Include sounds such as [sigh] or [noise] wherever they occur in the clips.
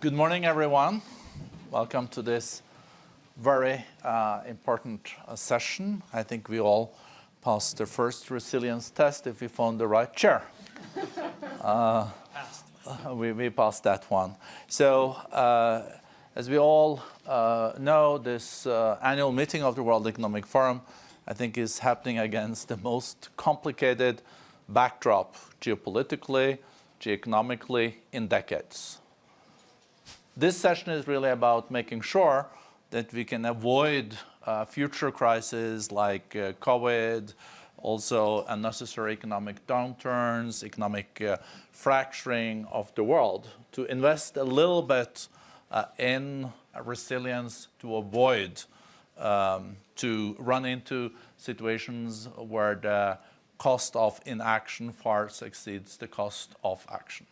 Good morning, everyone. Welcome to this very uh, important uh, session. I think we all passed the first resilience test if we found the right chair. [laughs] uh, we, we, passed that one. So, uh, as we all uh, know, this uh, annual meeting of the World Economic Forum, I think, is happening against the most complicated backdrop geopolitically, geoeconomically in decades. This session is really about making sure that we can avoid uh, future crises like uh, COVID, also unnecessary economic downturns, economic uh, fracturing of the world, to invest a little bit uh, in resilience to avoid um, to run into situations where the cost of inaction far exceeds the cost of action.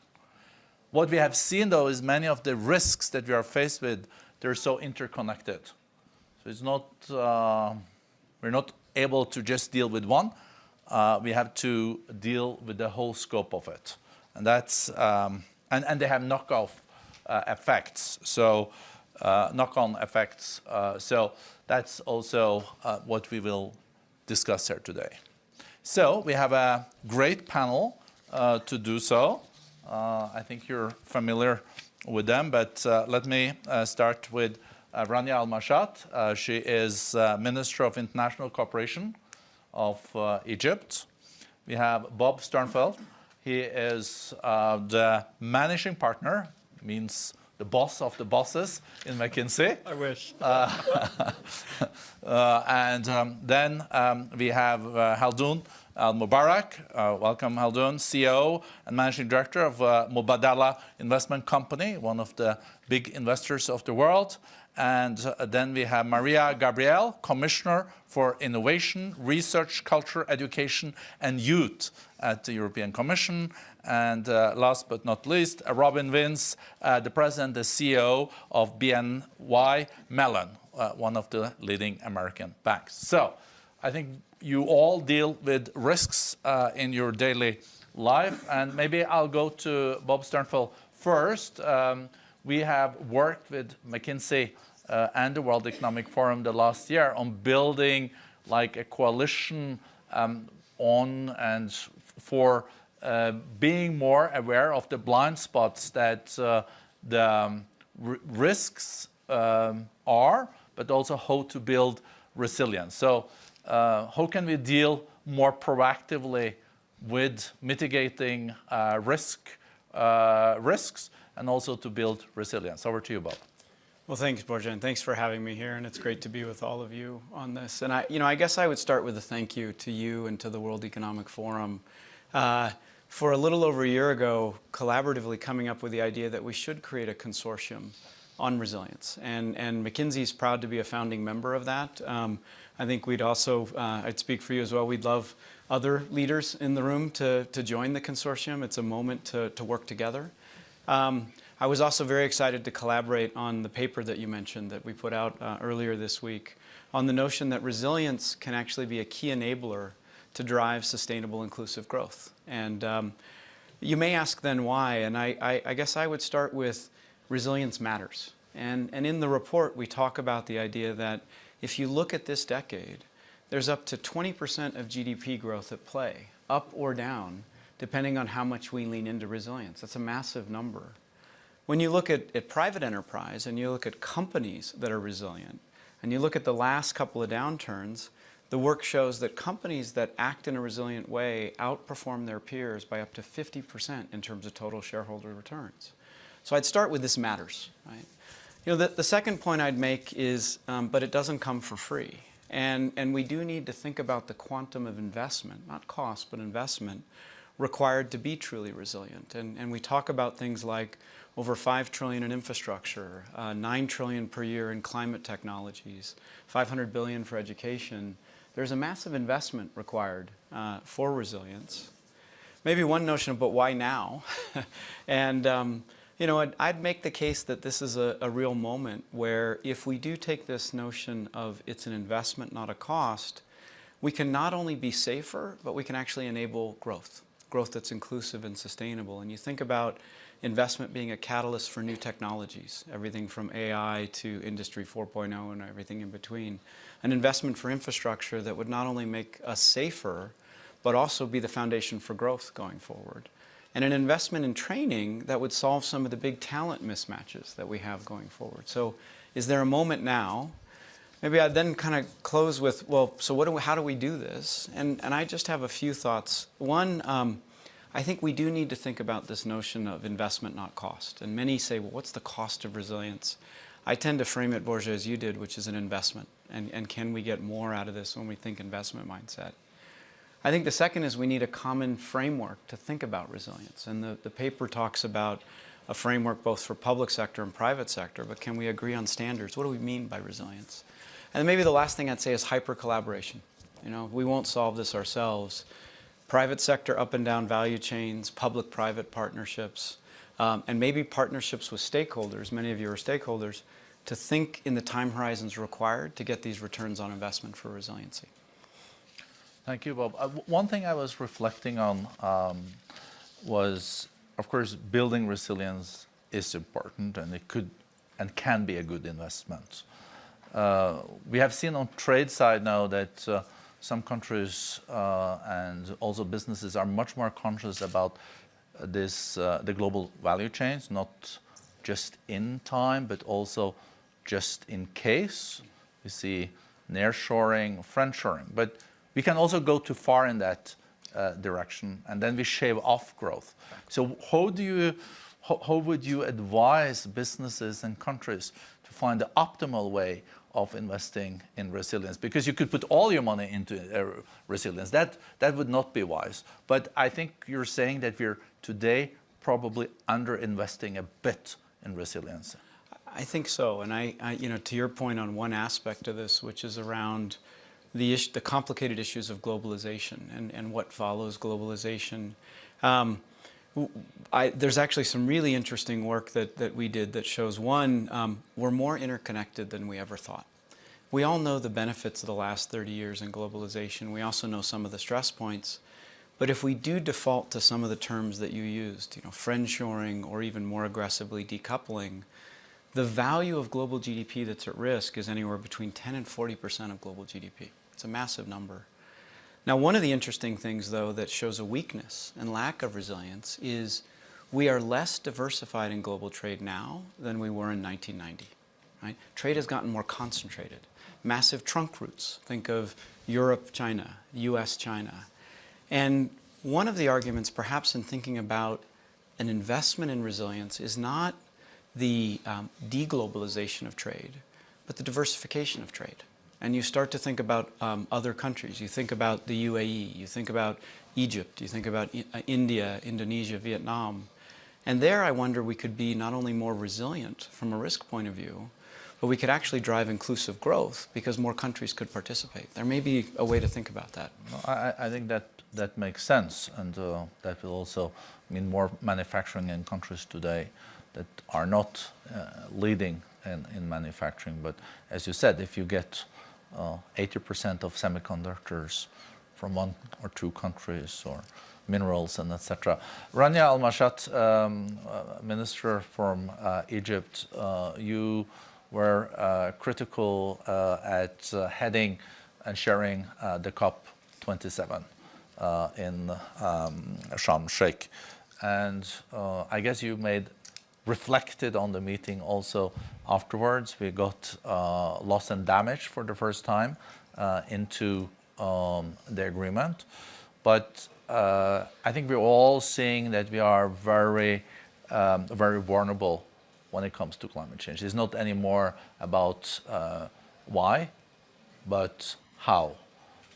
What we have seen, though, is many of the risks that we are faced with, they're so interconnected. So it's not, uh, we're not able to just deal with one. Uh, we have to deal with the whole scope of it. And that's, um, and, and they have knockoff uh, effects. So uh, knock-on effects. Uh, so that's also uh, what we will discuss here today. So we have a great panel to do so. Uh, I think you're familiar with them, but uh, let me uh, start with Rania Al-Mashat. she is Minister of International Cooperation of Egypt. We have Bob Sternfels. He is the managing partner, means the boss of the bosses in McKinsey. I wish. Uh, [laughs] uh, and um, then um, we have uh, Khaldoon Al Mubarak. Uh, welcome, Khaldoon, CEO and Managing Director of uh, Mubadala Investment Company, one of the big investors of the world. And uh, then we have Mariya Gabriel, Commissioner for Innovation, Research, Culture, Education and Youth at the European Commission. And uh, last but not least, uh, Robin Vince, uh, the President and CEO of BNY Mellon, uh, one of the leading American banks. So I think you all deal with risks uh, in your daily life. And maybe I'll go to Bob Sternfels first. Um, we have worked with McKinsey uh, and the World Economic Forum the last year on building like a coalition um, on and for uh, being more aware of the blind spots that uh, the um, risks um, are, but also how to build resilience. So uh, how can we deal more proactively with mitigating uh, risk, uh, risks and also to build resilience. Over to you, Bob. Well, thanks, Børge, thanks for having me here, and it's great to be with all of you on this. And I, you know, I guess I would start with a thank you to you and to the World Economic Forum uh, for a little over a year ago, collaboratively coming up with the idea that we should create a consortium on resilience. And, and McKinsey is proud to be a founding member of that. Um, I think we'd also, uh, I'd speak for you as well, we'd love other leaders in the room to, to join the consortium. It's a moment to, to work together. Um, I was also very excited to collaborate on the paper that you mentioned that we put out uh, earlier this week on the notion that resilience can actually be a key enabler to drive sustainable inclusive growth. And um, you may ask then why, and I, I, I guess I would start with resilience matters. And, and in the report, we talk about the idea that if you look at this decade, there's up to 20% of GDP growth at play, up or down, depending on how much we lean into resilience. That's a massive number. When you look at, at private enterprise and you look at companies that are resilient, and you look at the last couple of downturns, the work shows that companies that act in a resilient way outperform their peers by up to 50% in terms of total shareholder returns. So I'd start with this matters, right? You know, the, the second point I'd make is, um, but it doesn't come for free. And, and we do need to think about the quantum of investment, not cost, but investment, required to be truly resilient. And, and we talk about things like over 5 trillion in infrastructure, uh, 9 trillion per year in climate technologies, 500 billion for education. There's a massive investment required uh, for resilience. Maybe one notion of, but why now. [laughs] and um, you know, I'd, I'd, make the case that this is a, a, real moment where if we do take this notion of it's an investment, not a cost, we can not only be safer, but we can actually enable growth, growth that's inclusive and sustainable. And you think about investment being a catalyst for new technologies, everything from AI to Industry 4.0 and everything in between. An investment for infrastructure that would not only make us safer, but also be the foundation for growth going forward. And an investment in training that would solve some of the big talent mismatches that we have going forward. So is there a moment now Maybe I'd then kind of close with, well, so what do we, how do we do this? And, and I just have a few thoughts. One, um, I think we do need to think about this notion of investment, not cost. And many say, well, what's the cost of resilience? I tend to frame it, Børge, as you did, which is an investment. And, and can we get more out of this when we think investment mindset? I think the second is we need a common framework to think about resilience. And the, the paper talks about a framework both for public sector and private sector, but can we agree on standards? What do we mean by resilience? And maybe the last thing I'd say is hyper collaboration. You know, we won't solve this ourselves. Private sector up and down value chains, public-private partnerships, um, and maybe partnerships with stakeholders, many of you are stakeholders, to think in the time horizons required to get these returns on investment for resiliency. Thank you, Bob. Uh, one thing I was reflecting on um, was, of course, building resilience is important and it could and can be a good investment. Uh, we have seen on trade side now that uh, some countries uh, and also businesses are much more conscious about this, the global value chains, not just in time, but also just in case. We see nearshoring, friendshoring, but we can also go too far in that uh, direction and then we shave off growth. So how do you, how, how, would you advise businesses and countries to find the optimal way of investing in resilience because you could put all your money into uh, resilience. That, that would not be wise. But I think you're saying that we're today probably under-investing a bit in resilience. I think so. And I, I, you know, to your point on one aspect of this, which is around the, the complicated issues of globalization and, and what follows globalization. Um, I, there's actually some really interesting work that, that we did that shows, one, um, we're more interconnected than we ever thought. We all know the benefits of the last 30 years in globalization. We also know some of the stress points. But if we do default to some of the terms that you used, you know, friendshoring or even more aggressively decoupling, the value of global GDP that's at risk is anywhere between 10 and 40% of global GDP. It's a massive number. Now, one of the interesting things, though, that shows a weakness and lack of resilience is we are less diversified in global trade now than we were in 1990. Right? Trade has gotten more concentrated. Massive trunk routes. Think of Europe, China, US, China. And one of the arguments, perhaps in thinking about an investment in resilience, is not the um, deglobalization of trade, but the diversification of trade and you start to think about um, other countries. You think about the UAE, you think about Egypt, you think about uh, India, Indonesia, Vietnam. And there I wonder we could be not only more resilient from a risk point of view, but we could actually drive inclusive growth because more countries could participate. There may be a way to think about that. I, I think that that makes sense and uh, that will also mean more manufacturing in countries today that are not uh, leading in, in manufacturing. But as you said, if you get 80% uh, of semiconductors from one or two countries or minerals and etc. Rania Al-Mashat, um, uh, Minister from uh, Egypt, uh, you were uh, critical uh, at heading and sharing the COP27 in um, Sharm Sheikh. And I guess you made reflected on the meeting also afterwards. We got uh, loss and damage for the first time uh, into um, the agreement. But uh, I think we're all seeing that we are very, um, very vulnerable when it comes to climate change. It's not anymore about uh, why, but how.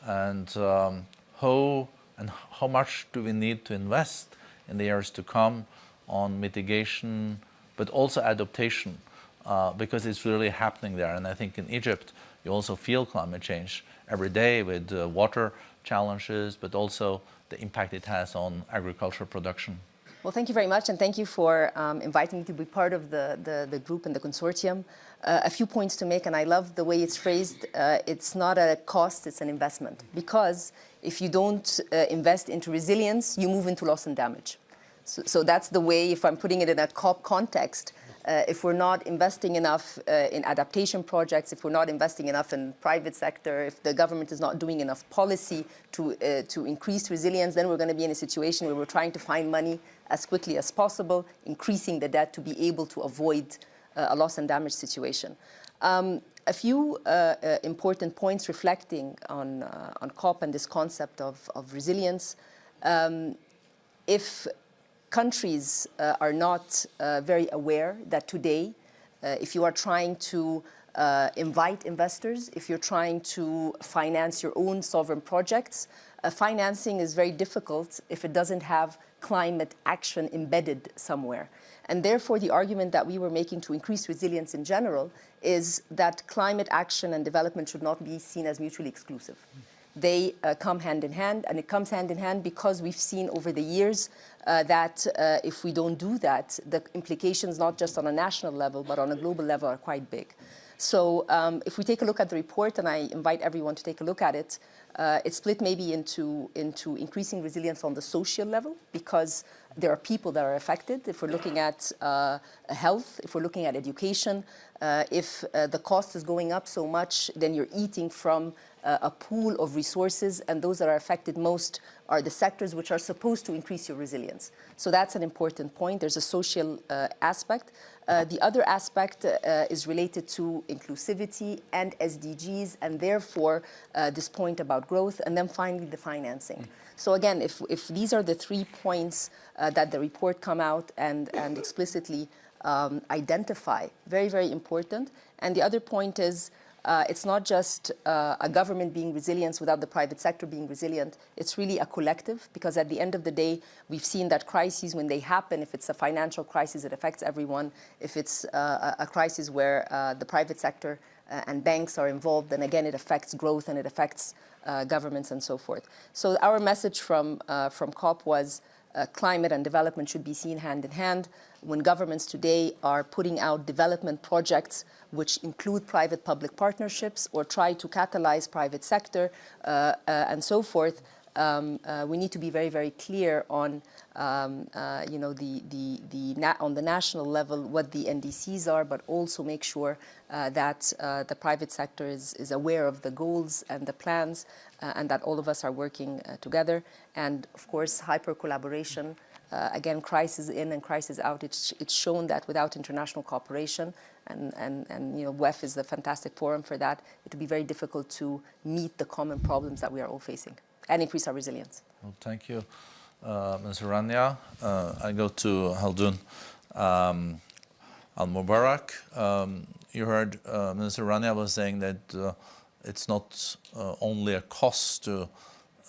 And um, how and how much do we need to invest in the years to come on mitigation, but also adaptation, uh, because it's really happening there. And I think in Egypt, you also feel climate change every day with uh, water challenges, but also the impact it has on agricultural production. Well, thank you very much, and thank you for um, inviting me to be part of the, the, the group and the consortium. Uh, a few points to make, and I love the way it's phrased. Uh, it's not a cost, it's an investment. Because if you don't uh, invest into resilience, you move into loss and damage. So, so that's the way, if I'm putting it in a COP context, uh, if we're not investing enough uh, in adaptation projects, if we're not investing enough in private sector, if the government is not doing enough policy to, uh, to increase resilience, then we're going to be in a situation where we're trying to find money as quickly as possible, increasing the debt to be able to avoid uh, a loss and damage situation. Um, a few uh, uh, important points reflecting on, on COP and this concept of, of resilience. Um, if countries uh, are not uh, very aware that today, uh, if you are trying to uh, invite investors, if you're trying to finance your own sovereign projects, uh, financing is very difficult if it doesn't have climate action embedded somewhere. And therefore, the argument that we were making to increase resilience in general is that climate action and development should not be seen as mutually exclusive they uh, come hand in hand, and it comes hand in hand because we've seen over the years uh, that uh, if we don't do that, the implications not just on a national level, but on a global level are quite big. So um, if we take a look at the report, and I invite everyone to take a look at it, uh, it's split maybe into, into increasing resilience on the social level because there are people that are affected. If we're looking at uh, health, if we're looking at education, uh, if uh, the cost is going up so much, then you're eating from uh, a pool of resources, and those that are affected most are the sectors which are supposed to increase your resilience. So that's an important point. There's a social uh, aspect. Uh, the other aspect uh, is related to inclusivity and SDGs, and therefore uh, this point about growth, and then finally the financing. So again, if, if these are the three points uh, that the report come out and, and explicitly um, identify, very, very important. And the other point is uh, it's not just uh, a government being resilient without the private sector being resilient. It's really a collective because at the end of the day, we've seen that crises, when they happen, if it's a financial crisis, it affects everyone. If it's uh, a crisis where uh, the private sector uh, and banks are involved, then again, it affects growth and it affects uh, governments and so forth. So our message from, from COP was climate and development should be seen hand in hand. When governments today are putting out development projects which include private-public partnerships or try to catalyze private sector uh, uh, and so forth, um, uh, we need to be very, very clear on, um, uh, you know, the, the, the on the national level what the NDCs are, but also make sure uh, that uh, the private sector is, is aware of the goals and the plans and that all of us are working together. And of course, hyper collaboration uh, again, crisis in and crisis out, it's, it's shown that without international cooperation, and, and, and you know, WEF is a fantastic forum for that, it would be very difficult to meet the common problems that we are all facing and increase our resilience. Well, thank you, uh, Ms. Rania. Uh, I go to Khaldoon um, Al-Mubarak. Um, you heard uh, Mr. Rania was saying that uh, it's not uh, only a cost to,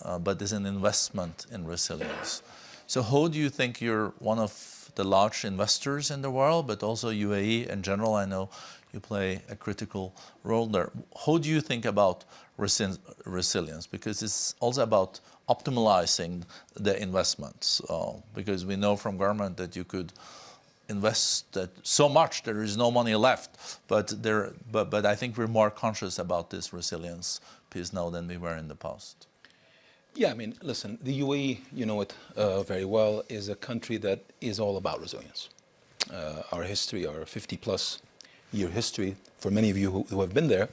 uh, but it's an investment in resilience. So how do you think you're one of the large investors in the world, but also UAE in general, I know you play a critical role there. How do you think about resilience? Because it's also about optimizing the investments, uh, because we know from government that you could invest that so much there is no money left but there but but I think we're more conscious about this resilience piece now than we were in the past yeah, I mean, listen, the UAE, you know it uh, very well, is a country that is all about resilience. Uh, our history, our 50 plus year history, for many of you who, who have been there,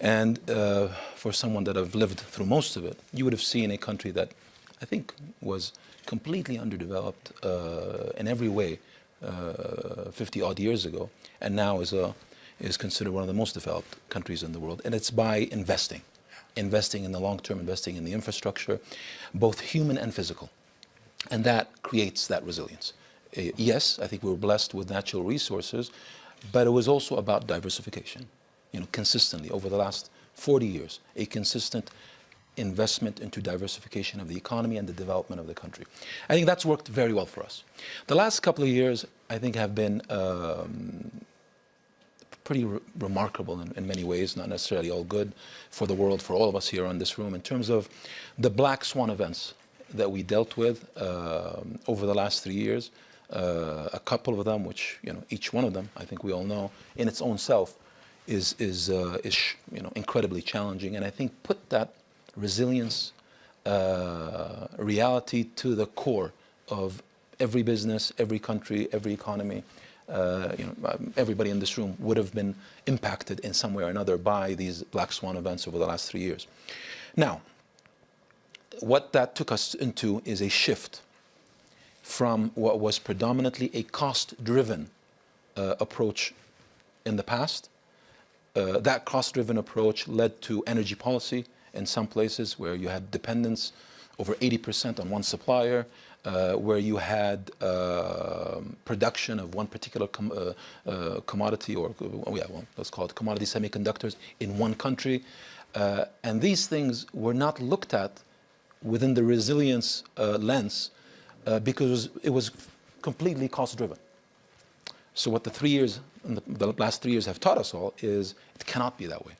and uh, for someone that have lived through most of it, you would have seen a country that I think was completely underdeveloped uh, in every way uh, 50 odd years ago, and now is, a, is considered one of the most developed countries in the world, and it's by investing investing in the long term, investing in the infrastructure, both human and physical. And that creates that resilience. Uh, yes, I think we were blessed with natural resources, but it was also about diversification. You know, consistently over the last 40 years, a consistent investment into diversification of the economy and the development of the country. I think that's worked very well for us. The last couple of years, I think, have been um, pretty re remarkable in, in, many ways, not necessarily all good for the world, for all of us here in this room, in terms of the black swan events that we dealt with uh, over the last three years. Uh, a couple of them, which you know, each one of them, I think we all know, in its own self, is is uh, is you know incredibly challenging, and I think put that resilience uh, reality to the core of every business, every country, every economy, uh, you know, um, everybody in this room would have been impacted in some way or another by these black swan events over the last three years. Now, what that took us into is a shift from what was predominantly a cost-driven uh, approach in the past. Uh, that cost-driven approach led to energy policy in some places where you had dependence over 80% on one supplier, uh, where you had uh, production of one particular com uh, uh, commodity or, oh yeah, well, let's call it commodity semiconductors in one country. Uh, and these things were not looked at within the resilience lens because it was completely cost-driven. So what the three years, the, last three years have taught us all is it cannot be that way.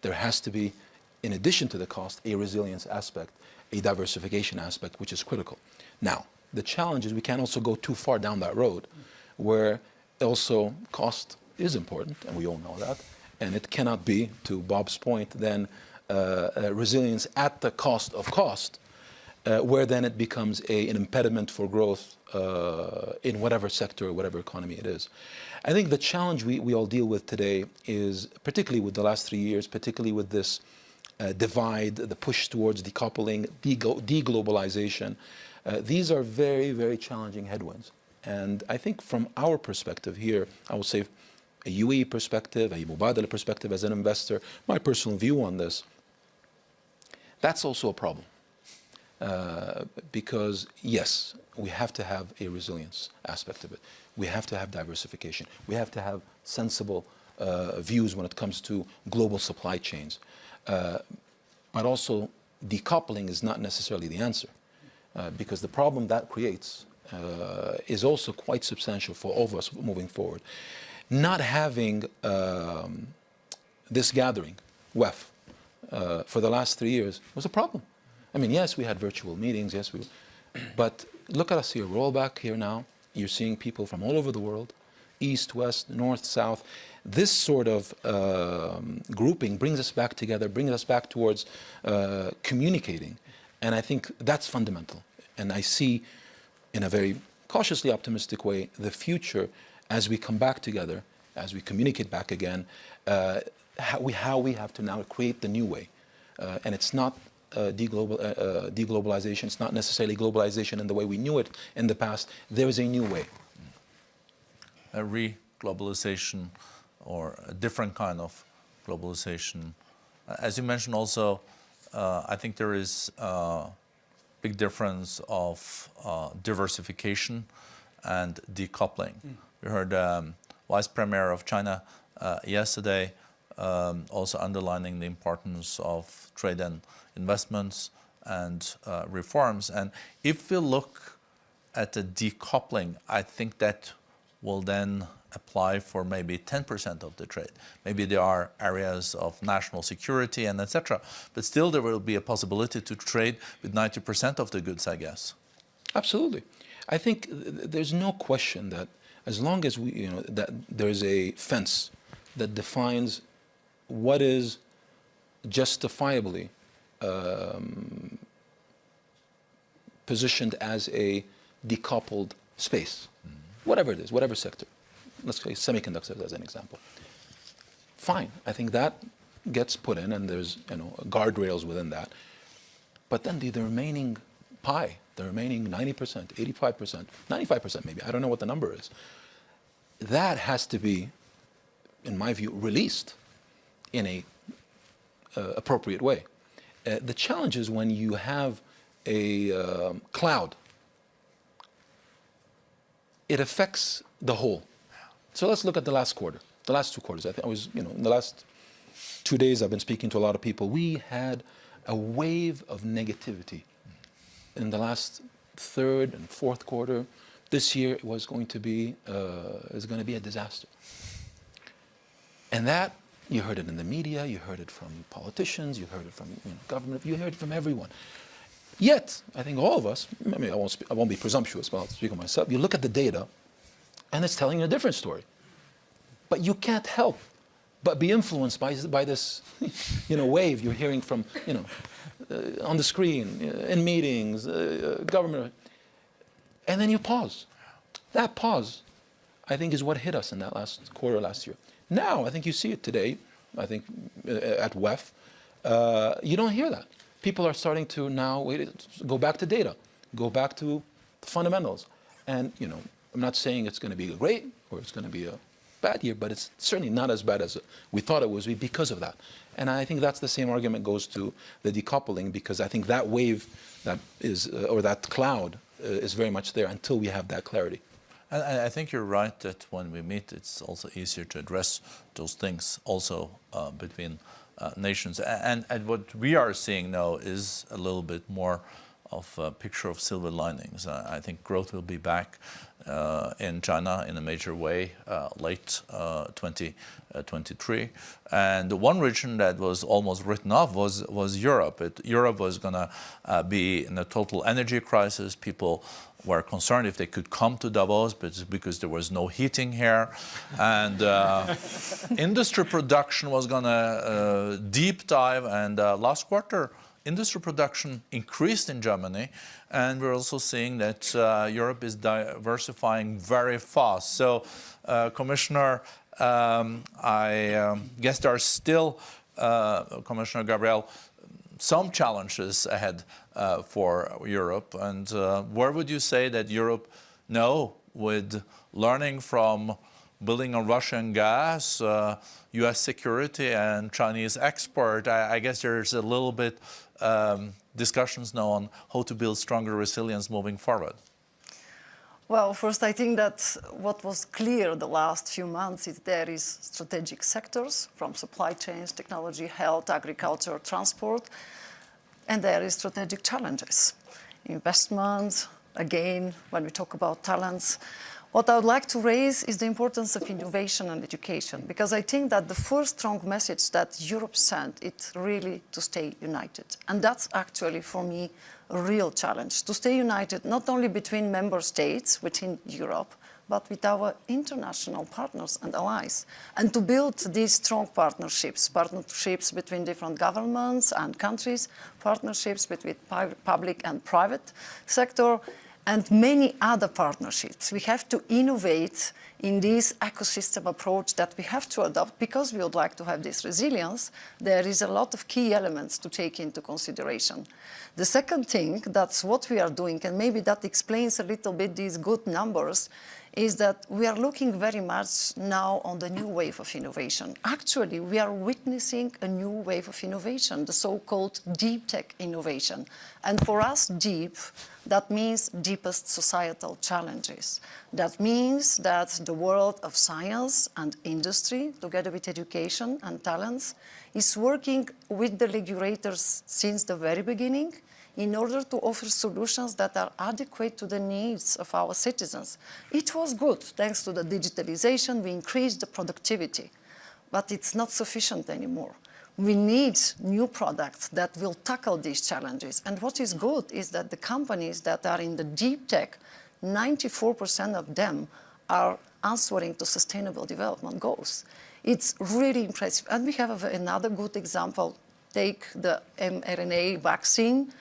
There has to be, in addition to the cost, a resilience aspect, a diversification aspect, which is critical. Now, the challenge is we can't also go too far down that road where also cost is important, and we all know that, and it cannot be, to Bob's point, then uh, uh, resilience at the cost of cost, uh, where then it becomes a, an impediment for growth uh, in whatever sector or whatever economy it is. I think the challenge we, we all deal with today is, particularly with the last three years, particularly with this uh, divide, the push towards decoupling, deglobalization, uh, these are very, very challenging headwinds. And I think from our perspective here, I would say a UAE perspective, a Mubadala perspective as an investor, my personal view on this, that's also a problem. Because yes, we have to have a resilience aspect of it. We have to have diversification. We have to have sensible uh, views when it comes to global supply chains. Uh, but also decoupling is not necessarily the answer uh, because the problem that creates uh, is also quite substantial for all of us moving forward. Not having um, this gathering, WEF, uh, for the last three years was a problem. I mean, yes, we had virtual meetings, yes, we, but look at us here. We're all back here now. You're seeing people from all over the world, east, west, north, south. This sort of uh, grouping brings us back together, brings us back towards uh, communicating. And I think that's fundamental. And I see, in a very cautiously optimistic way, the future as we come back together, as we communicate back again, uh, how, we, how we have to now create the new way. Uh, and it's not uh, deglobal, uh, uh, deglobalization. It's not necessarily globalization in the way we knew it in the past. There is a new way. A re-globalization or a different kind of globalization. As you mentioned also, uh, I think there is a big difference of uh, diversification and decoupling. Mm. We heard um, Vice Premier of China uh, yesterday um, also underlining the importance of trade and investments and uh, reforms. And if we look at the decoupling, I think that will then apply for maybe 10% of the trade. Maybe there are areas of national security and etc. But still there will be a possibility to trade with 90% of the goods, I guess. Absolutely. I think there's no question that as long as we, you know, that there's a fence that defines what is justifiably um, positioned as a decoupled space, mm -hmm. whatever it is, whatever sector. Let's say semiconductors as an example. Fine, I think that gets put in and there's you know guardrails within that. But then the, the remaining pie, the remaining 90%, 85%, 95% maybe, I don't know what the number is, that has to be, in my view, released in a uh, appropriate way. Uh, the challenge is when you have a um, cloud, it affects the whole. So let's look at the last quarter, the last two quarters. I, think I was, you know, in the last two days I've been speaking to a lot of people. We had a wave of negativity in the last third and fourth quarter. This year it was going to be, uh, is going to be a disaster. And that you heard it in the media, you heard it from politicians, you heard it from you know, government, you heard it from everyone. Yet, I think all of us, I mean, I won't, I won't be presumptuous, but I'll speak of myself, you look at the data, and it's telling you a different story. But you can't help but be influenced by, by this [laughs] you know, wave you're hearing from, you know, uh, on the screen, uh, in meetings, uh, uh government. and then you pause. That pause, I think, is what hit us in that last quarter last year. Now, I think you see it today, I think, uh, at WEF. Uh, you don't hear that. People are starting to now wait, go back to data, go back to the fundamentals. And, you know, I'm not saying it's going to be a great or it's going to be a bad year, but it's certainly not as bad as we thought it was because of that. And I think that's the same argument goes to the decoupling because I think that wave that is, uh, or that cloud uh, is very much there until we have that clarity. And I think you're right that when we meet, it's also easier to address those things also uh, between uh, nations. And, and, what we are seeing now is a little bit more of a picture of silver linings. Uh, I think growth will be back uh, in China in a major way uh, late 2023. Uh, and the one region that was almost written off was, was Europe. It, Europe was going to uh, be in a total energy crisis. People were concerned if they could come to Davos, but because there was no heating here. And uh, [laughs] industry production was going to uh, deep dive. And uh, last quarter, industry production increased in Germany. And we're also seeing that uh, Europe is diversifying very fast. So, uh, Commissioner, um, I um, guess there are still, uh, Commissioner Gabriel, some challenges ahead uh, for Europe. And uh, where would you say that Europe now, with learning from building on Russian gas, uh, U.S. security, and Chinese export, I, I guess there's a little bit um, discussions now on how to build stronger resilience moving forward. Well, first, I think that what was clear the last few months is there is strategic sectors from supply chains, technology, health, agriculture, transport, and there is strategic challenges. Investment, again, when we talk about talents, what I would like to raise is the importance of innovation and education, because I think that the first strong message that Europe sent is really to stay united. And that's actually, for me, a real challenge, to stay united not only between member states within Europe, but with our international partners and allies, and to build these strong partnerships, partnerships between different governments and countries, partnerships between public and private sector, and many other partnerships. We have to innovate in this ecosystem approach that we have to adopt because we would like to have this resilience. There is a lot of key elements to take into consideration. The second thing, that's what we are doing, and maybe that explains a little bit these good numbers, is that we are looking very much now on the new wave of innovation. Actually, we are witnessing a new wave of innovation, the so-called deep tech innovation. And for us, deep, that means deepest societal challenges. That means that the world of science and industry, together with education and talents, is working with the regulators since the very beginning in order to offer solutions that are adequate to the needs of our citizens. It was good. Thanks to the digitalization, we increased the productivity, but it's not sufficient anymore. We need new products that will tackle these challenges. And what is good is that the companies that are in the deep tech, 94% of them are answering to sustainable development goals. It's really impressive. And we have another good example. Take the mRNA vaccine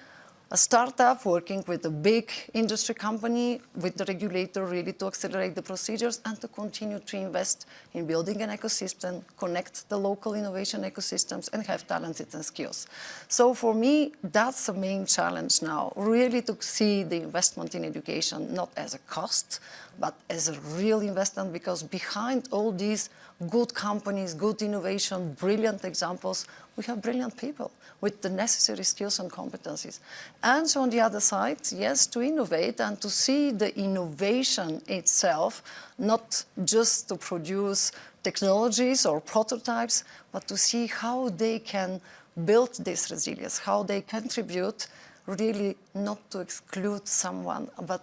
a startup working with a big industry company, with the regulator really to accelerate the procedures and to continue to invest in building an ecosystem, connect the local innovation ecosystems and have talented and skills. So for me, that's the main challenge now, really to see the investment in education not as a cost, but as a real investment because behind all these good companies, good innovation, brilliant examples, we have brilliant people with the necessary skills and competencies. And so on the other side, yes, to innovate and to see the innovation itself, not just to produce technologies or prototypes, but to see how they can build this resilience, how they contribute really not to exclude someone, but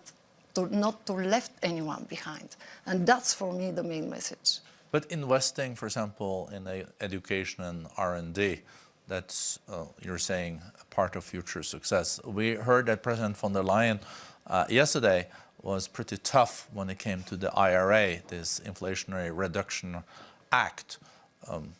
to not to left anyone behind. And that's for me the main message. But investing, for example, in education and R&D, that's, uh, you're saying, part of future success. We heard that President von der Leyen uh, yesterday was pretty tough when it came to the IRA, this Inflationary Reduction Act. Um,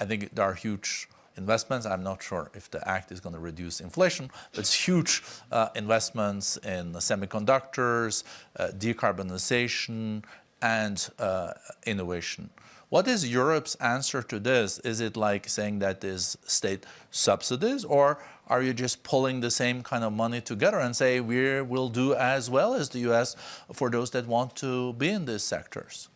I think there are huge investments. I'm not sure if the act is going to reduce inflation, but it's huge uh, investments in semiconductors, uh, decarbonization, and uh, innovation. What is Europe's answer to this? Is it like saying that is state subsidies, or are you just pulling the same kind of money together and say we will do as well as the US for those that want to be in these sectors?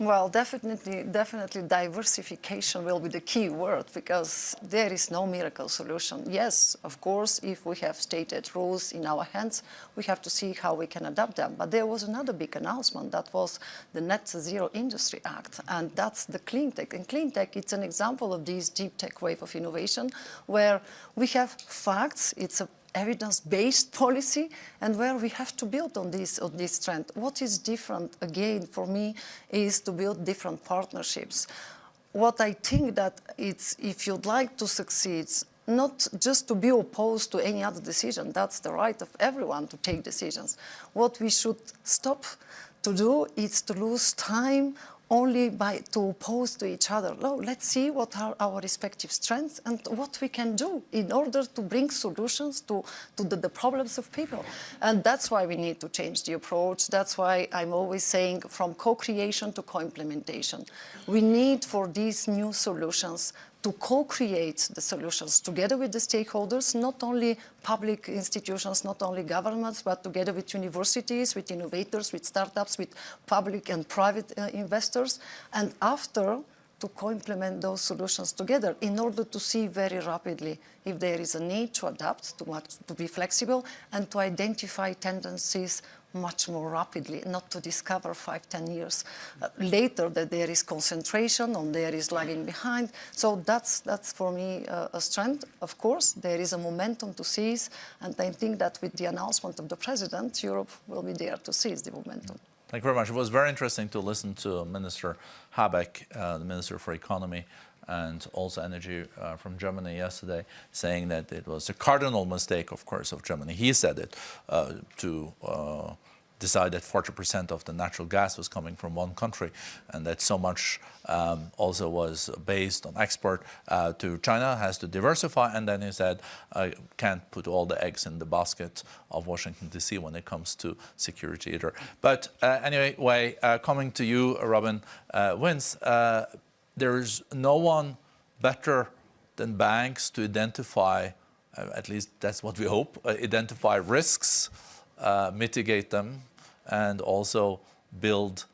Well, definitely, definitely diversification will be the key word because there is no miracle solution. Yes, of course, if we have stated rules in our hands, we have to see how we can adapt them. But there was another big announcement that was the Net Zero Industry Act, and that's the clean tech. And clean tech, it's an example of this deep tech wave of innovation where we have facts, it's a evidence-based policy and where we have to build on this, on this trend. What is different, again, for me, is to build different partnerships. What I think that it's, if you'd like to succeed, not just to be opposed to any other decision, that's the right of everyone to take decisions. What we should stop to do is to lose time only by to oppose to each other. No, let's see what are our respective strengths and what we can do in order to bring solutions to, to the, the, problems of people. And that's why we need to change the approach. That's why I'm always saying from co-creation to co-implementation. We need for these new solutions to co-create the solutions together with the stakeholders, not only public institutions, not only governments, but together with universities, with innovators, with startups, with public and private uh, investors. And after, to co-implement those solutions together in order to see very rapidly if there is a need to adapt, to, to be flexible, and to identify tendencies much more rapidly, not to discover five, ten years uh, later that there is concentration or there is lagging behind. So that's, that's for me uh, a strength. Of course, there is a momentum to seize, and I think that with the announcement of the president, Europe will be there to seize the momentum. Thank you very much. It was very interesting to listen to Minister Habeck, uh, the Minister for Economy, and also energy uh, from Germany yesterday, saying that it was a cardinal mistake, of course, of Germany. He said it uh, to uh, decide that 40% of the natural gas was coming from one country, and that so much um, also was based on export uh, to China, has to diversify. And then he said, I can't put all the eggs in the basket of Washington, D.C. when it comes to security either. But uh, anyway, uh, coming to you, Robin Vince, there's no one better than banks to identify, uh, at least that's what we hope, uh, identify risks, uh, mitigate them, and also build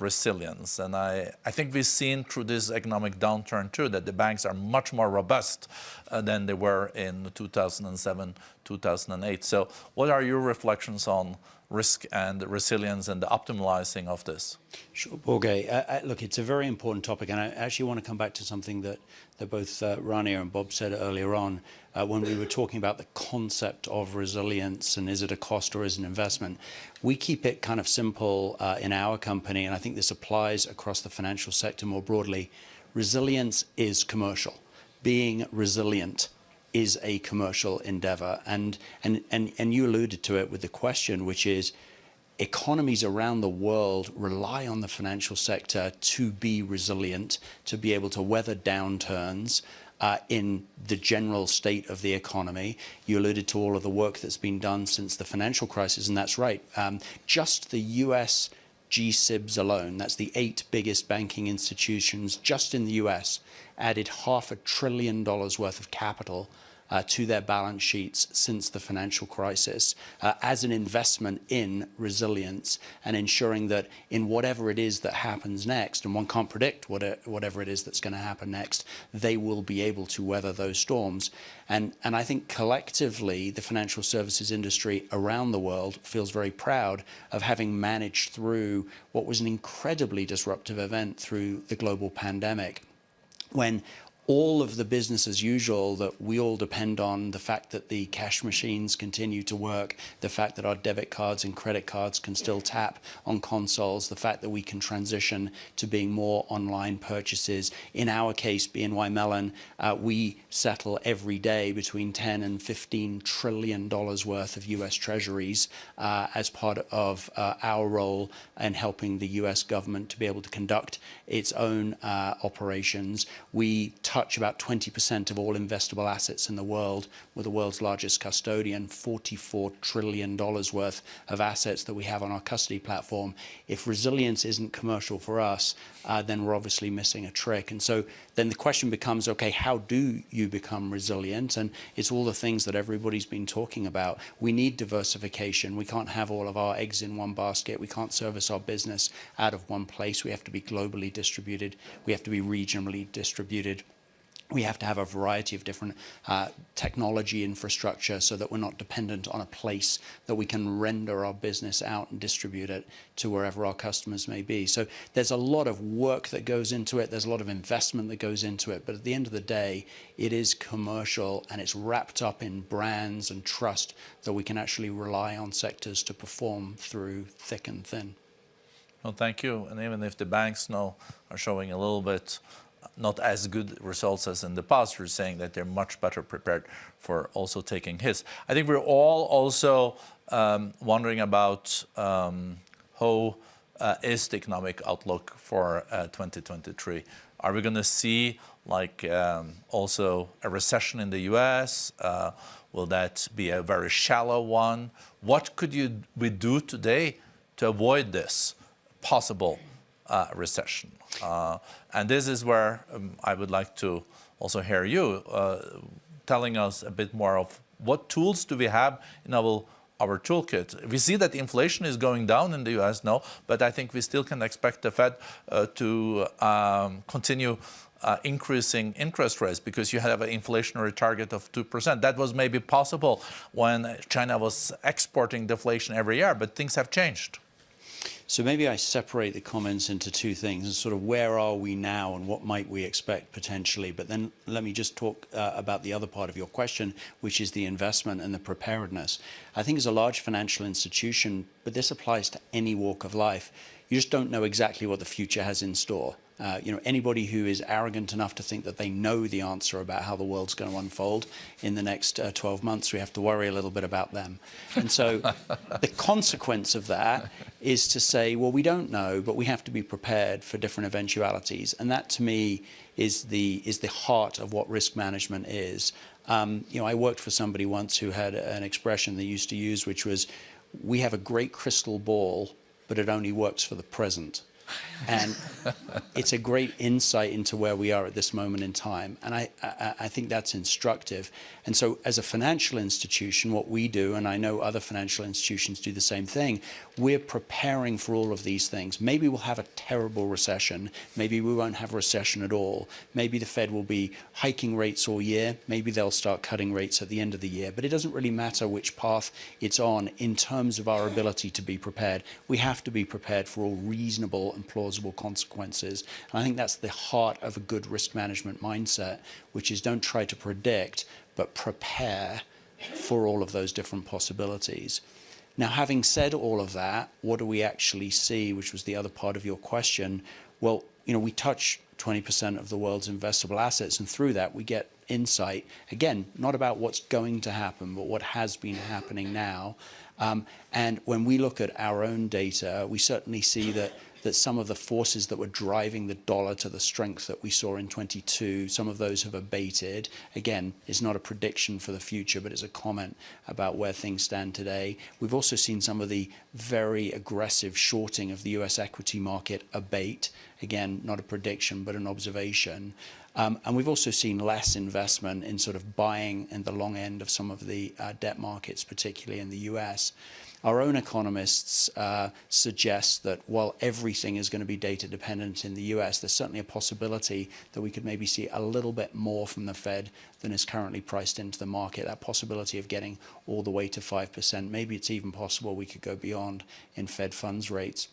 resilience. And I, I think we've seen through this economic downturn too that the banks are much more robust uh, than they were in 2007, 2008. So what are your reflections on risk and resilience and the optimizing of this? Sure, Børge. Uh, uh, look, it's a very important topic, and I actually want to come back to something that, that both uh, Rania and Bob said earlier on uh, when we were talking about the concept of resilience and is it a cost or is it an investment. We keep it kind of simple uh, in our company, and I think this applies across the financial sector more broadly. Resilience is commercial. Being resilient is a commercial endeavor. And, and, and, and you alluded to it with the question, which is economies around the world rely on the financial sector to be resilient, to be able to weather downturns uh, in the general state of the economy. You alluded to all of the work that's been done since the financial crisis, and that's right. Um, just the US G-SIBs alone, that's the eight biggest banking institutions just in the US, added half a trillion dollars worth of capital to their balance sheets since the financial crisis uh, as an investment in resilience and ensuring that in whatever it is that happens next, and one can't predict what it, whatever it is that's going to happen next, they will be able to weather those storms. And, and I think collectively, the financial services industry around the world feels very proud of having managed through what was an incredibly disruptive event through the global pandemic when all of the business as usual that we all depend on, the fact that the cash machines continue to work, the fact that our debit cards and credit cards can still tap on consoles, the fact that we can transition to being more online purchases. In our case, BNY Mellon, uh, we settle every day between 10 and 15 trillion dollars worth of US treasuries uh, as part of uh, our role in helping the US government to be able to conduct its own uh, operations. We touch touch about 20% of all investable assets in the world. We're the world's largest custodian, $44 trillion worth of assets that we have on our custody platform. If resilience isn't commercial for us, uh, then we're obviously missing a trick. And so then the question becomes, okay, how do you become resilient? And it's all the things that everybody's been talking about. We need diversification. We can't have all of our eggs in one basket. We can't service our business out of one place. We have to be globally distributed. We have to be regionally distributed we have to have a variety of different uh, technology infrastructure so that we're not dependent on a place that we can render our business out and distribute it to wherever our customers may be. So there's a lot of work that goes into it. There's a lot of investment that goes into it. But at the end of the day, it is commercial and it's wrapped up in brands and trust that we can actually rely on sectors to perform through thick and thin. Well, thank you. And even if the banks now are showing a little bit not as good results as in the past. We're saying that they're much better prepared for also taking hits. I think we're all also um, wondering about um, how uh, is the economic outlook for uh, 2023. Are we going to see like um, also a recession in the U.S.? Uh, will that be a very shallow one? What could you we do today to avoid this possible recession? Uh, and this is where um, I would like to also hear you uh, telling us a bit more of what tools do we have in our our toolkit. We see that inflation is going down in the US now, but I think we still can expect the Fed uh, to um, continue uh, increasing interest rates because you have an inflationary target of 2%. That was maybe possible when China was exporting deflation every year, but things have changed. So maybe I separate the comments into two things and sort of where are we now and what might we expect potentially. But then let me just talk uh, about the other part of your question, which is the investment and the preparedness. I think as a large financial institution, but this applies to any walk of life, you just don't know exactly what the future has in store. Uh, you know, anybody who is arrogant enough to think that they know the answer about how the world's going to unfold in the next uh, 12 months, we have to worry a little bit about them. And so the [laughs] consequence of that is to say, well, we don't know, but we have to be prepared for different eventualities. And that to me is the, is the heart of what risk management is. Um, you know, I worked for somebody once who had an expression they used to use, which was, we have a great crystal ball, but it only works for the present. And it's a great insight into where we are at this moment in time. And I, I, I, think that's instructive. And so as a financial institution, what we do, and I know other financial institutions do the same thing, we're preparing for all of these things. Maybe we'll have a terrible recession. Maybe we won't have a recession at all. Maybe the Fed will be hiking rates all year. Maybe they'll start cutting rates at the end of the year. But it doesn't really matter which path it's on in terms of our ability to be prepared. We have to be prepared for all reasonable and plausible consequences. And I think that's the heart of a good risk management mindset, which is don't try to predict, but prepare for all of those different possibilities. Now, having said all of that, what do we actually see, which was the other part of your question? Well, you know, we touch 20% of the world's investable assets, and through that we get insight, again, not about what's going to happen, but what has been happening now. Um, and when we look at our own data, we certainly see that that some of the forces that were driving the dollar to the strength that we saw in 22, some of those have abated. Again, it's not a prediction for the future, but it's a comment about where things stand today. We've also seen some of the very aggressive shorting of the US equity market abate. Again, not a prediction, but an observation. Um, and we've also seen less investment in sort of buying in the long end of some of the uh, debt markets, particularly in the US. Our own economists uh, suggest that while everything is going to be data dependent in the US, there's certainly a possibility that we could maybe see a little bit more from the Fed than is currently priced into the market. That possibility of getting all the way to 5%. Maybe it's even possible we could go beyond in Fed funds rates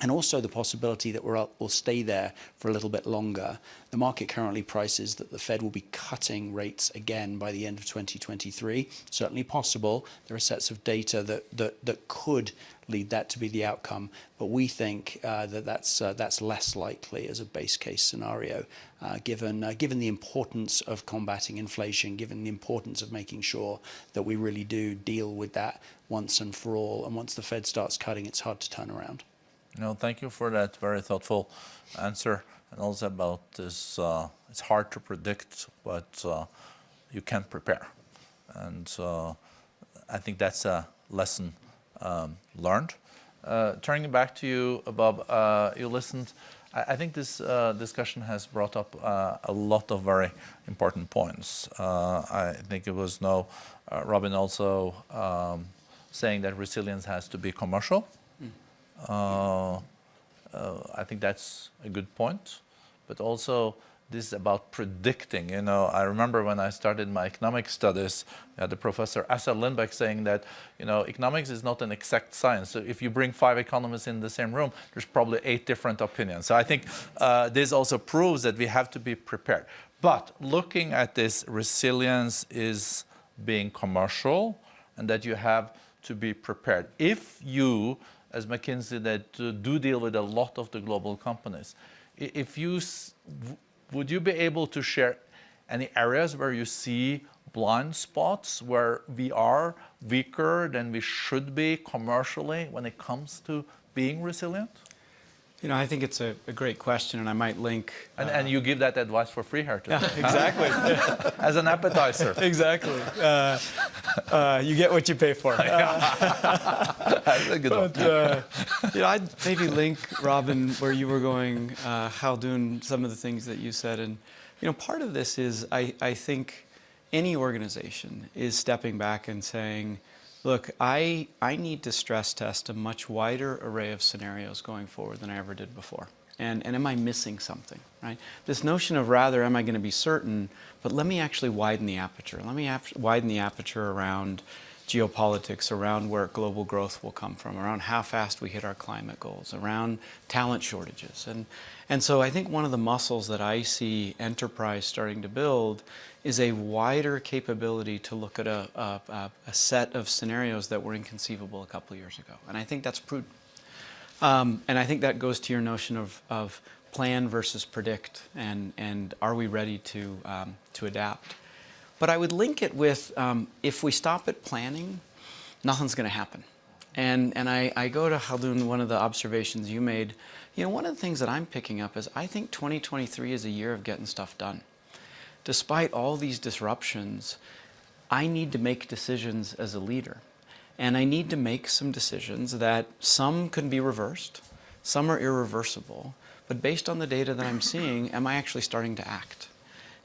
and also the possibility that we'll, stay there for a little bit longer. The market currently prices that the Fed will be cutting rates again by the end of 2023. Certainly possible. There are sets of data that, that, that could lead that to be the outcome, but we think uh, that that's, uh, that's less likely as a base case scenario, uh, given, uh, given the importance of combating inflation, given the importance of making sure that we really do deal with that once and for all. And once the Fed starts cutting, it's hard to turn around. No, thank you for that very thoughtful answer. and also about this, uh, it's hard to predict, but uh, you can prepare. And uh, I think that's a lesson um, learned. Uh, turning back to you, Bob, uh, you listened. I, I think this uh, discussion has brought up a lot of very important points. I think it was no, Robin also um, saying that resilience has to be commercial. Mm. I think that's a good point, but also this is about predicting. You know, I remember when I started my economic studies, I had the professor Assar Lindbeck saying that, you know, economics is not an exact science. So if you bring five economists in the same room, there's probably eight different opinions. So I think uh, this also proves that we have to be prepared. But looking at this, resilience is being commercial and that you have to be prepared. If you, as McKinsey, that uh, do deal with a lot of the global companies, if you would you be able to share any areas where you see blind spots where we are weaker than we should be commercially when it comes to being resilient? You know, I think it's a, a great question, and I might link. And, uh, and, you give that advice for free here, too. Yeah, [laughs] exactly. [laughs] As an appetizer. Exactly. Uh, uh, you get what you pay for. [laughs] That's a good but, one. Uh, you know, I'd maybe link, Robin, where you were going, uh, Khaldoon, some of the things that you said. And, you know, part of this is I, I think any organization is stepping back and saying, Look, I, I need to stress test a much wider array of scenarios going forward than I ever did before. And, and am I missing something, right? This notion of rather, am I going to be certain, but let me actually widen the aperture. Let me widen the aperture around geopolitics, around where global growth will come from, around how fast we hit our climate goals, around talent shortages. And, and so I think one of the muscles that I see enterprise starting to build is a wider capability to look at a, a, a, set of scenarios that were inconceivable a couple years ago. And I think that's prudent. Um, and I think that goes to your notion of, of plan versus predict and, and are we ready to, um, to adapt. But I would link it with um, if we stop at planning, nothing's going to happen. And, and I, I go to Khaldoon, one of the observations you made. You know, one of the things that I'm picking up is I think 2023 is a year of getting stuff done despite all these disruptions, I need to make decisions as a leader. And I need to make some decisions that some can be reversed, some are irreversible, but based on the data that I'm seeing, am I actually starting to act?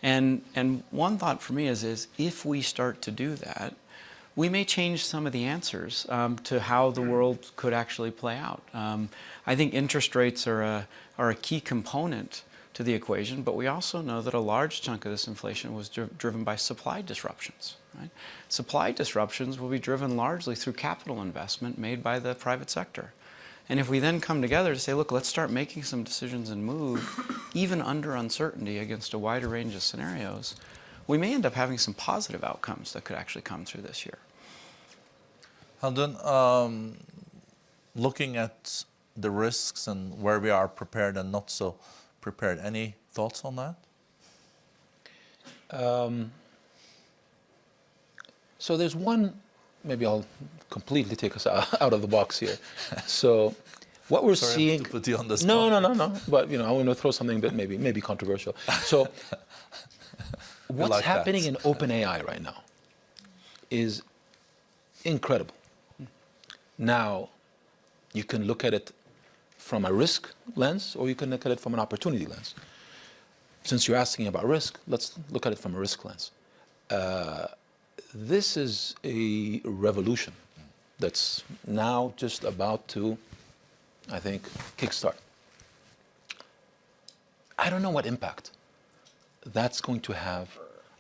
And, and one thought for me is, is if we start to do that, we may change some of the answers um, to how the world could actually play out. Um, I think interest rates are a, are a key component to the equation, but we also know that a large chunk of this inflation was dri driven by supply disruptions. Right? Supply disruptions will be driven largely through capital investment made by the private sector. And if we then come together to say, look, let's start making some decisions and move, even under uncertainty against a wider range of scenarios, we may end up having some positive outcomes that could actually come through this year. Khaldoon, um, looking at the risks and where we are prepared and not so prepared. Any thoughts on that? Um, so there's one, maybe I'll completely take us [laughs] out of the box here. [laughs] So what we're Sorry seeing. Put you on the spot. No, no, no, no. But you know, I want to throw something that maybe maybe controversial. So [laughs] what's like happening that. in OpenAI right now is incredible. Now, you can look at it from a risk lens or you can look at it from an opportunity lens. Since you're asking about risk, let's look at it from a risk lens. Uh, this is a revolution that's now just about to, I think, kickstart. I don't know what impact that's going to have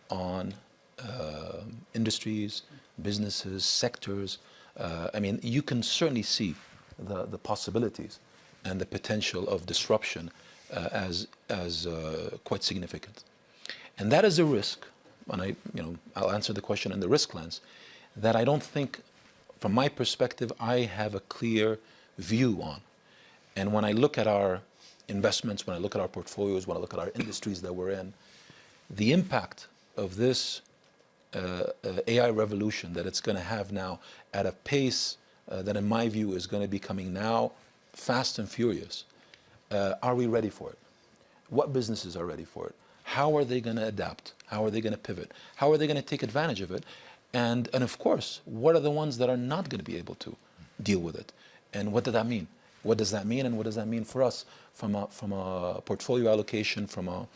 on uh, industries, businesses, sectors. Uh, I mean, you can certainly see the, the possibilities and the potential of disruption uh, as, as uh, quite significant. And that is a risk, and I, you know, I'll answer the question in the risk lens, that I don't think, from my perspective, I have a clear view on. And when I look at our investments, when I look at our portfolios, when I look at our industries that we're in, the impact of this uh, uh, AI revolution that it's going to have now at a pace uh, that in my view is going to be coming now fast and furious. Uh, are we ready for it? what businesses are ready for it? How are they going to adapt? How are they going to pivot? How are they going to take advantage of it? And, and of course, what are the ones that are not going to be able to deal with it? And what does that mean? What does that mean and what does that mean for us from a, from a portfolio allocation, from a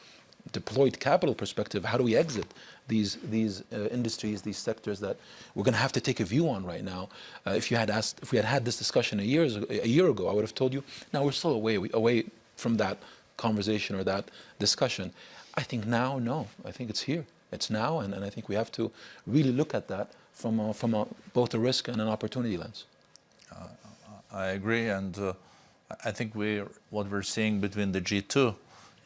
deployed capital perspective? How do we exit these, these uh, industries, these sectors that we're going to have to take a view on right now? Uh, if, you had asked, if we had had this discussion a, years, a year ago, I would have told you, now we're still away, away from that conversation or that discussion. I think now, no. I think it's here. It's now, and, and I think we have to really look at that from, a, from a, both a risk and an opportunity lens. I agree, and uh, I think we what we're seeing between the G2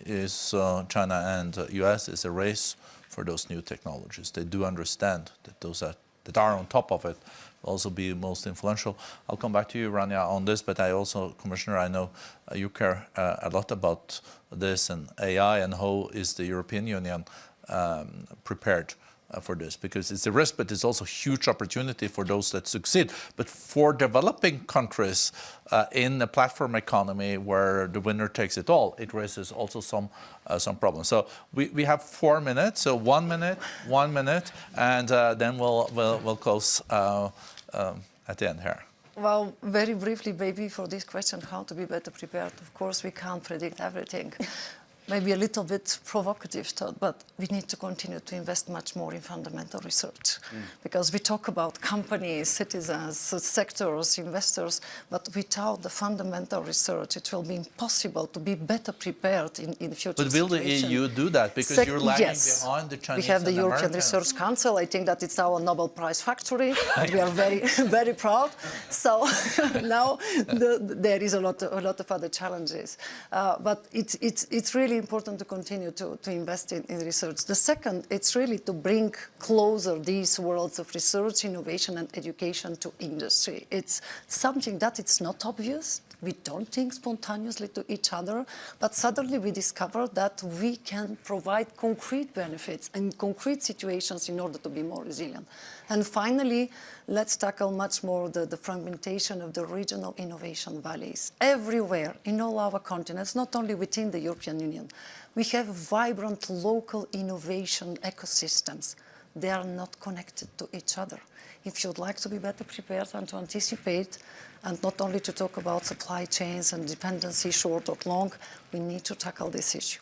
is uh, China and uh, US is a race for those new technologies. They do understand that those are, that are on top of it also be most influential. I'll come back to you, Rania, on this, but I also, Commissioner, I know uh, you care uh, a lot about this and AI and how is the European Union um, prepared for this because it's a risk, but it's also huge opportunity for those that succeed. But for developing countries uh, in a platform economy where the winner takes it all, it raises also some uh, some problems. So we, we have four minutes, so one minute, one minute, and uh, then we'll, we'll, we'll close uh, um, at the end here. Well, very briefly, maybe for this question, how to be better prepared. Of course, we can't predict everything maybe a little bit provocative thought, but we need to continue to invest much more in fundamental research. Mm. Because we talk about companies, citizens, sectors, investors, but without the fundamental research, it will be impossible to be better prepared in, in future But will situation. the EU do that? Because Sec you're lagging yes. behind the Chinese We have the European Americans. Research Council. I think that it's our Nobel Prize factory. and [laughs] we are very, [laughs] very proud. So [laughs] now the, there is a lot, a lot of other challenges. Uh, but it's, it's, it's really important to continue to, to invest in, in, research. The second, it's really to bring closer these worlds of research, innovation and education to industry. It's something that it's not obvious. We don't think spontaneously to each other, but suddenly we discover that we can provide concrete benefits in concrete situations in order to be more resilient. And finally, let's tackle much more the, the, fragmentation of the regional innovation valleys. Everywhere, in all our continents, not only within the European Union, we have vibrant local innovation ecosystems. They are not connected to each other. If you'd like to be better prepared and to anticipate, and not only to talk about supply chains and dependency short or long, we need to tackle this issue.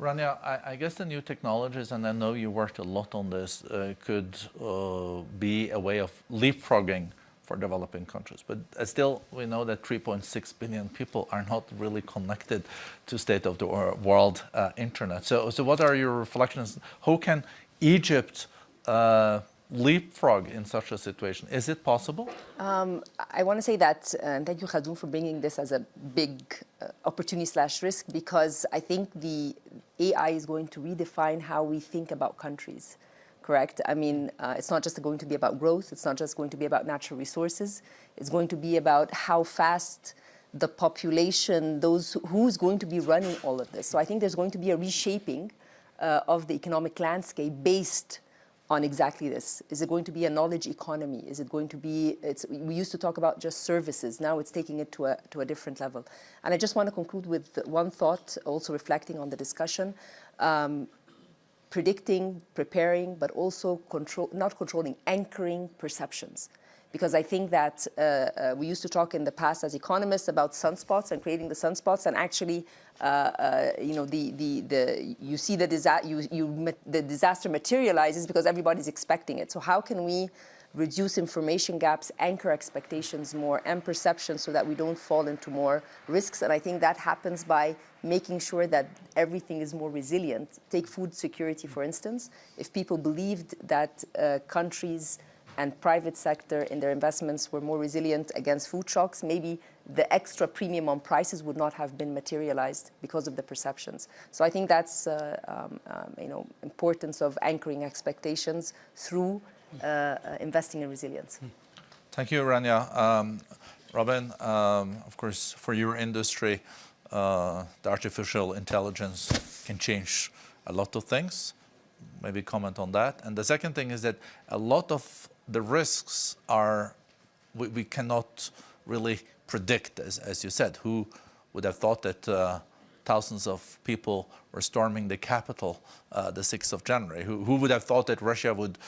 Rania, I, I, guess the new technologies, and I know you worked a lot on this, uh, could uh, be a way of leapfrogging for developing countries. But uh, still, we know that 3.6 billion people are not really connected to state of the world uh, internet. So, so what are your reflections? How can Egypt uh, leapfrog in such a situation? Is it possible? Um, I want to say that, uh, and thank you, Khaldoon, for bringing this as a big uh, opportunity slash risk, because I think the AI is going to redefine how we think about countries, correct? I mean, uh, it's not just going to be about growth, it's not just going to be about natural resources, it's going to be about how fast the population, those who's going to be running all of this. So I think there's going to be a reshaping uh, of the economic landscape based on exactly this. Is it going to be a knowledge economy? Is it going to be, it's, we used to talk about just services, now it's taking it to a, to a different level. And I just want to conclude with one thought, also reflecting on the discussion. Um, predicting, preparing, but also control, not controlling, anchoring perceptions because I think that uh, uh, we used to talk in the past as economists about sunspots and creating the sunspots, and actually, uh, uh you know, the, the, the, you see the, you, you, the disaster materializes because everybody's expecting it. So how can we reduce information gaps, anchor expectations more, and perception so that we don't fall into more risks? And I think that happens by making sure that everything is more resilient. Take food security, for instance. If people believed that uh, countries and private sector in their investments were more resilient against food shocks, maybe the extra premium on prices would not have been materialized because of the perceptions. So I think that's uh, um, um, you know importance of anchoring expectations through uh, uh, investing in resilience. Thank you, Rania. Um, Robin, um, of course, for your industry, uh, the artificial intelligence can change a lot of things maybe comment on that. And the second thing is that a lot of the risks are, we, we cannot really predict, as, as you said. Who would have thought that uh, thousands of people were storming the Capitol uh, the 6th of January. Who, who would have thought that Russia would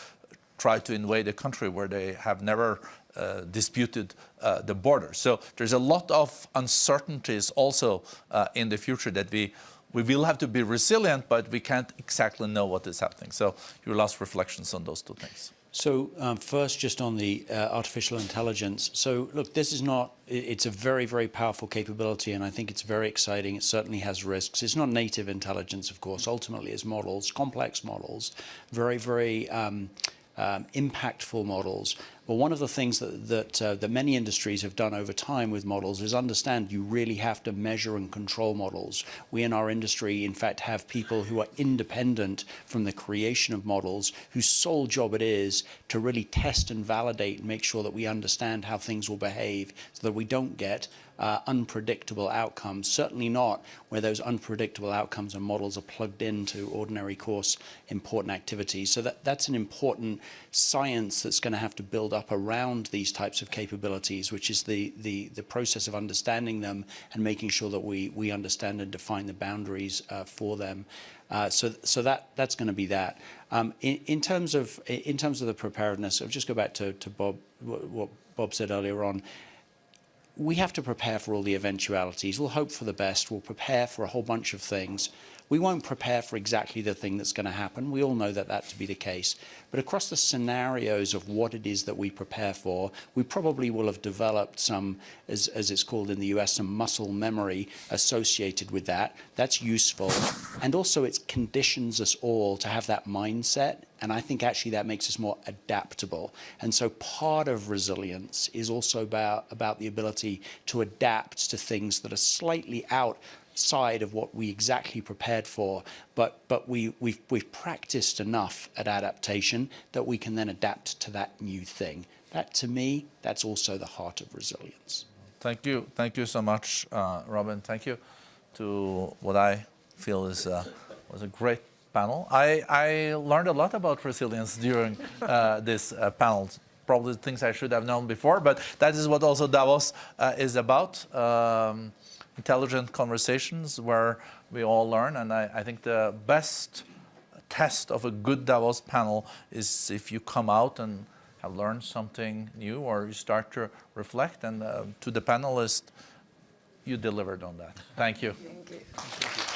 try to invade a country where they have never uh, disputed uh, the border. So there's a lot of uncertainties also uh, in the future that we we will have to be resilient, but we can't exactly know what is happening. So your last reflections on those two things. So um, first, just on the uh, artificial intelligence. So look, this is not, it's a very, very powerful capability, and I think it's very exciting. It certainly has risks. It's not native intelligence, of course. Ultimately, it's models, complex models, very, very um, um, impactful models. But one of the things that, that, uh, that many industries have done over time with models is understand you really have to measure and control models. We in our industry, in fact, have people who are independent from the creation of models, whose sole job it is to really test and validate and make sure that we understand how things will behave so that we don't get uh, unpredictable outcomes, certainly not where those unpredictable outcomes and models are plugged into ordinary course important activities. So that, that's an important science that's going to have to build up around these types of capabilities, which is the, the, the process of understanding them and making sure that we, we understand and define the boundaries uh, for them. Uh, so, so that that's going to be that. Um, in, in terms of in terms of the preparedness, I'll just go back to, to Bob what Bob said earlier on we have to prepare for all the eventualities. We'll hope for the best. We'll prepare for a whole bunch of things. We won't prepare for exactly the thing that's going to happen. We all know that that to be the case. But across the scenarios of what it is that we prepare for, we probably will have developed some, as, as it's called in the US, some muscle memory associated with that. That's useful. And also it conditions us all to have that mindset. And I think actually that makes us more adaptable. And so part of resilience is also about, about the ability to adapt to things that are slightly out side of what we exactly prepared for, but, but we, we've, we've practiced enough at adaptation that we can then adapt to that new thing. That, to me, that's also the heart of resilience. Thank you. Thank you so much, uh, Robin. Thank you to what I feel is uh, was a great panel. I, I learned a lot about resilience during uh, this uh, panel. Probably things I should have known before, but that is what also Davos uh, is about. Um, intelligent conversations where we all learn. And I, I, think the best test of a good Davos panel is if you come out and have learned something new or you start to reflect. And uh, to the panelists, you delivered on that. Thank you. Thank you.